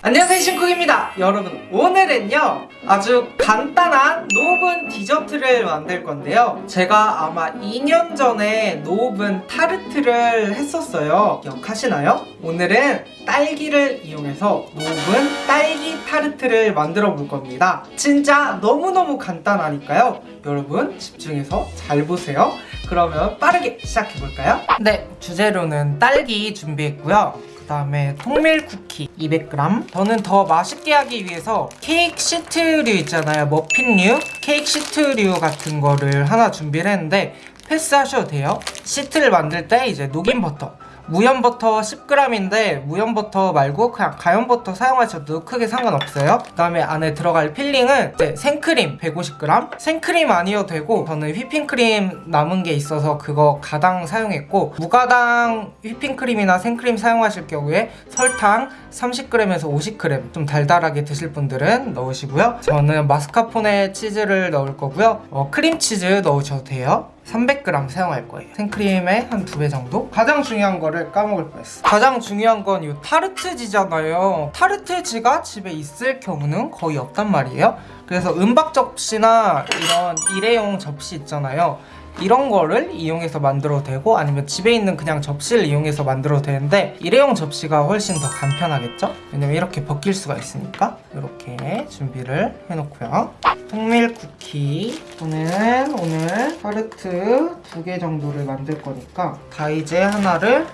안녕하세요 신쿡입니다. 여러분 오늘은요 아주 간단한 no오븐 디저트를 만들 건데요. 제가 아마 2년 전에 no오븐 타르트를 했었어요. 기억하시나요? 오늘은 딸기를 이용해서 no오븐 딸기 타르트를 만들어 볼 겁니다. 진짜 너무너무 간단하니까요. 여러분 집중해서 잘 보세요. 그러면 빠르게 시작해 볼까요? 네 주재료는 딸기 준비했고요 그 다음에 통밀 쿠키 200g 저는 더 맛있게 하기 위해서 케이크 시트류 있잖아요. 머핀류. 케이크 시트류 같은 거를 하나 준비를 했는데 패스하셔도 돼요. 시트를 만들 때 이제 녹인 버터 무염 버터 10g인데 무염 버터 말고 그냥 가염 버터 사용하셔도 크게 상관없어요. 그 다음에 안에 들어갈 filling은 이제 생크림 150g 생크림 아니어도 되고 저는 휘핑크림 남은 게 있어서 그거 가당 사용했고 무가당 휘핑크림이나 생크림 사용하실 경우에 설탕 30g에서 50g 좀 달달하게 드실 분들은 넣으시고요. 저는 마스카포네 치즈를 넣을 거고요. 어, 크림치즈 넣으셔도 돼요 300g 사용할 거예요. 생크림의 한 두 배 정도? 가장 중요한 거를 까먹을 뻔했어. 가장 중요한 건 이 타르트지잖아요. 타르트지가 집에 있을 경우는 거의 없단 말이에요. 그래서 은박 접시나 이런 일회용 접시 있잖아요 이런 거를 이용해서 만들어도 되고 아니면 집에 있는 그냥 접시를 이용해서 만들어도 되는데 일회용 접시가 훨씬 더 간편하겠죠? 왜냐면 이렇게 벗길 수가 있으니까 이렇게 준비를 해놓고요. 통밀 쿠키. 저는 오늘 타르트 두 개 정도를 만들 거니까 다 이제 하나를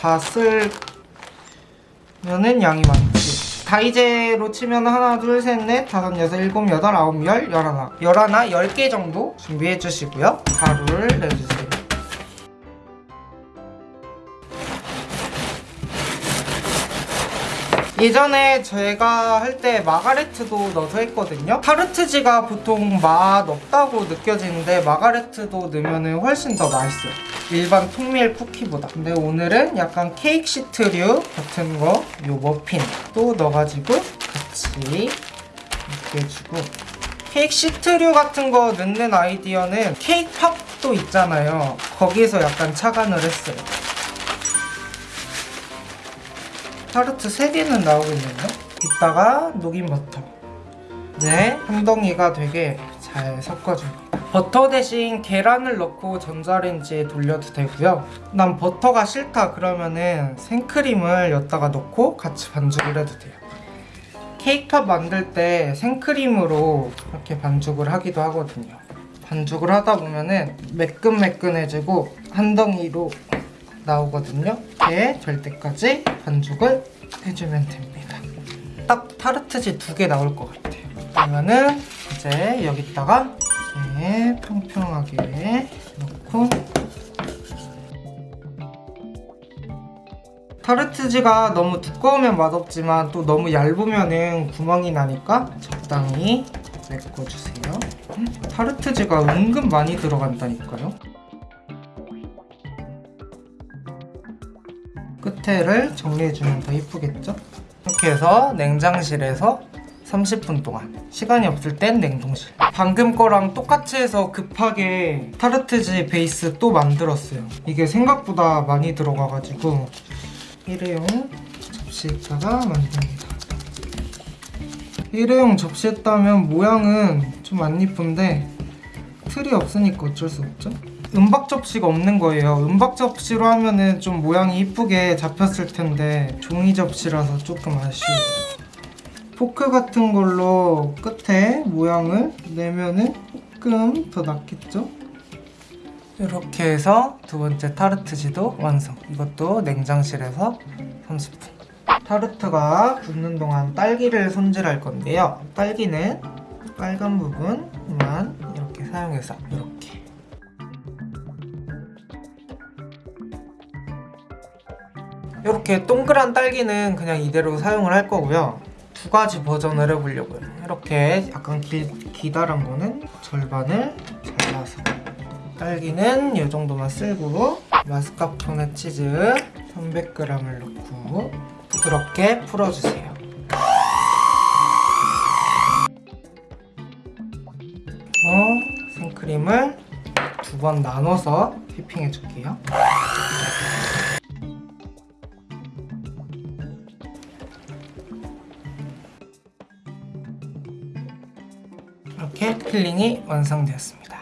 다 쓸면은 양이 많지 다이제로 치면 하나, 둘, 셋, 넷, 다섯, 여섯, 일곱, 여덟, 아홉, 열, 열하나. 열하나, 열 개 정도 준비해 주시고요. 가루를 내주세요. 예전에 제가 할 때 마가레트도 넣어서 했거든요. 타르트지가 보통 맛 없다고 느껴지는데 마가레트도 넣으면 훨씬 더 맛있어요 일반 통밀 쿠키보다. 근데 오늘은 약간 케이크 시트류 같은 거 요 머핀도 넣어가지고 같이 이렇게 해주고. 케이크 시트류 같은 거 넣는 아이디어는 cake pop도 있잖아요. 거기에서 약간 착안을 했어요. 타르트 3개는 나오고 있네요 이따가 녹인 버터. 네, 한 덩이가 되게 잘 섞어줍니다 버터 대신 계란을 넣고 전자레인지에 돌려도 되고요. 난 버터가 싫다 그러면은 생크림을 여기다가 넣고 같이 반죽을 해도 돼요. 케이크팝 만들 때 생크림으로 이렇게 반죽을 하기도 하거든요. 반죽을 하다 보면은 매끈매끈해지고 한 덩이로 나오거든요. 이렇게 될 때까지 반죽을 해주면 됩니다. 딱 타르트지 두 개 나올 것 같아요. 그러면은 이제 여기다가 이렇게 평평하게 넣고. 타르트지가 너무 두꺼우면 맛없지만 또 너무 얇으면 구멍이 나니까 적당히 메꿔주세요. 타르트지가 은근 많이 들어간다니까요. 끝에를 정리해주면 더 이쁘겠죠? 이렇게 해서 냉장실에서 30분 동안. 시간이 없을 땐 냉동실. 방금 거랑 똑같이 해서 급하게 타르트지 베이스 또 만들었어요. 이게 생각보다 많이 들어가가지고 일회용 접시에다가 만듭니다. 일회용 접시했다면 모양은 좀 안 이쁜데 틀이 없으니까 어쩔 수 없죠. 은박 접시가 없는 거예요. 은박 접시로 하면은 좀 모양이 이쁘게 잡혔을 텐데 종이 접시라서 조금 아쉬워요 포크 같은 걸로 끝에 모양을 내면은 조금 더 낫겠죠? 이렇게 해서 두 번째 타르트지도 완성. 이것도 냉장실에서 30분. 타르트가 굳는 동안 딸기를 손질할 건데요. 딸기는 빨간 부분만 이렇게 사용해서 이렇게. 이렇게 동그란 딸기는 그냥 이대로 사용을 할 거고요 두 가지 버전을 해보려고요. 이렇게 약간 길, 기다란 거는 절반을 잘라서 딸기는 이 정도만 쓸고 마스카포네 치즈 300g을 넣고 부드럽게 풀어주세요. 어, 생크림을 두 번 나눠서 휘핑해 줄게요 필링이 완성되었습니다.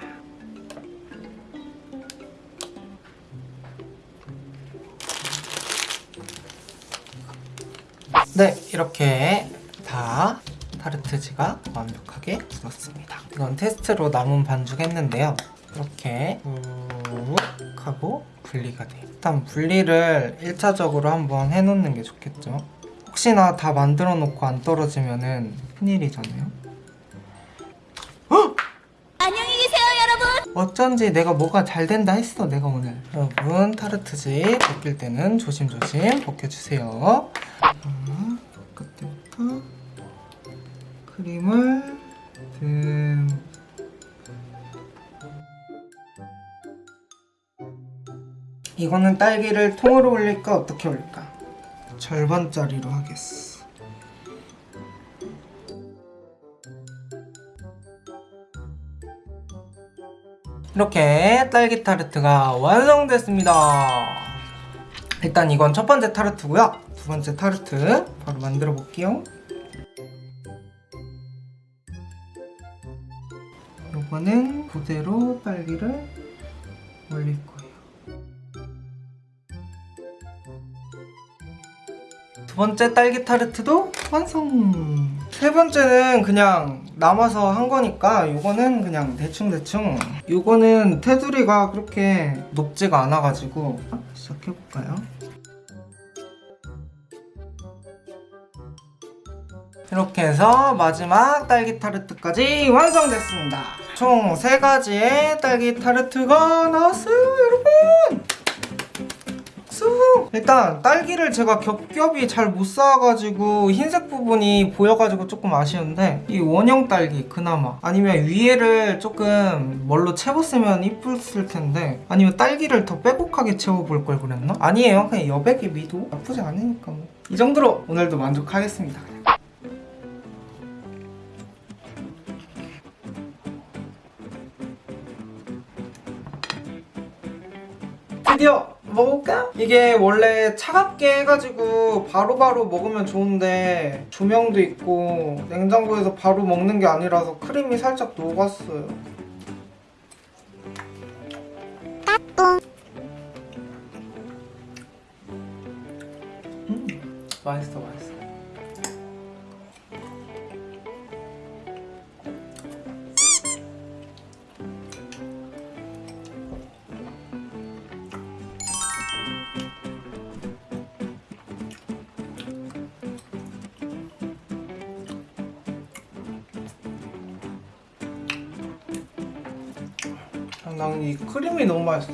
네, 이렇게 다 타르트지가 완벽하게 굳었습니다. 이건 테스트로 남은 반죽 했는데요. 이렇게 쭉 하고 분리가 돼요. 일단 분리를 1차적으로 한번 해놓는 게 좋겠죠. 혹시나 다 만들어 놓고 안 떨어지면은 큰일이잖아요. 어쩐지 내가 뭐가 잘 된다 했어 내가 오늘. 여러분 타르트지 벗길 때는 조심조심 벗겨주세요. 자, 끝에부터. 크림을 듬 이거는 딸기를 통으로 올릴까 어떻게 올릴까? 절반짜리로 하겠어 이렇게 딸기 타르트가 완성됐습니다. 일단 이건 첫 번째 타르트고요. 두 번째 타르트 바로 만들어 볼게요. 이거는 그대로 딸기를 올릴 거예요. 두 번째 딸기 타르트도 완성! 세 번째는 그냥 남아서 한 거니까 이거는 그냥 대충대충 이거는 테두리가 그렇게 높지가 않아가지고 시작해볼까요? 이렇게 해서 마지막 딸기 타르트까지 완성됐습니다 총세 가지의 딸기 타르트가 나왔어요 여러분 수 일단 딸기를 제가 겹겹이 잘 못 쌓아가지고 흰색 부분이 보여가지고 조금 아쉬운데 이 원형 딸기 그나마 아니면 위에를 조금 뭘로 채웠으면 이쁠 텐데 아니면 딸기를 더 빼곡하게 채워볼 걸 그랬나? 아니에요 그냥 여백의 미도 나쁘지 않으니까 뭐. 이 정도로 오늘도 만족하겠습니다 드디어 먹을까? 이게 원래 차갑게 해가지고 바로 바로 먹으면 좋은데 조명도 있고 냉장고에서 바로 먹는 게 아니라서 크림이 살짝 녹았어요 음, 맛있어 맛있어 난 이 크림이 너무 맛있어.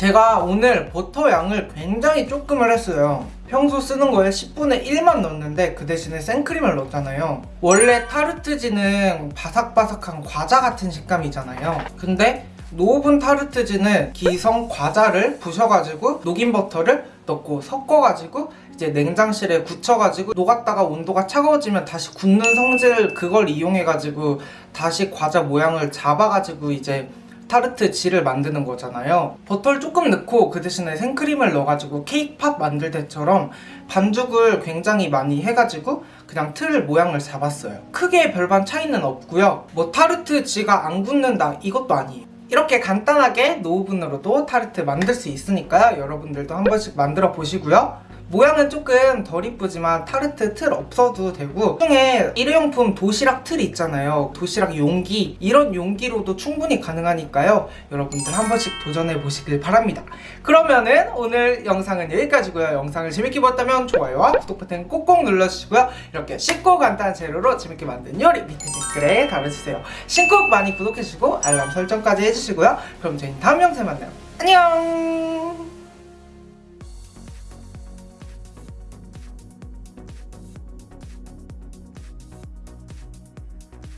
제가 오늘 버터 양을 굉장히 조금을 했어요. 평소 쓰는 거에 10분의 1만 넣었는데 그 대신에 생크림을 넣었잖아요. 원래 타르트지는 바삭바삭한 과자 같은 식감이잖아요. 근데 노브분 타르트지는 기성 과자를 부셔가지고 녹인 버터를 넣고 섞어가지고 이제 냉장실에 굳혀가지고 녹았다가 온도가 차가워지면 다시 굳는 성질 그걸 이용해가지고 다시 과자 모양을 잡아가지고 이제 타르트 지를 만드는 거잖아요. 버터를 조금 넣고 그 대신에 생크림을 넣어가지고 cake pop 만들 때처럼 반죽을 굉장히 많이 해가지고 그냥 틀 모양을 잡았어요. 크게 별반 차이는 없고요. 뭐 타르트 지가 안 굳는다 이것도 아니에요 이렇게 간단하게 no 오븐으로도 타르트 만들 수 있으니까요. 여러분들도 한 번씩 만들어 보시고요 모양은 조금 덜 이쁘지만 타르트 틀 없어도 되고 중에 일회용품 도시락 틀 있잖아요. 도시락 용기. 이런 용기로도 충분히 가능하니까요. 여러분들 한 번씩 도전해 보시길 바랍니다. 그러면은 오늘 영상은 여기까지고요. 영상을 재밌게 보셨다면 좋아요와 구독 버튼 꼭꼭 눌러주시고요. 이렇게 쉽고 간단한 재료로 재밌게 만든 요리 밑에 댓글에 달아주세요. 신곡 많이 구독해주시고 알람 설정까지 해주시고요. 그럼 저희는 다음 영상에 만나요. 안녕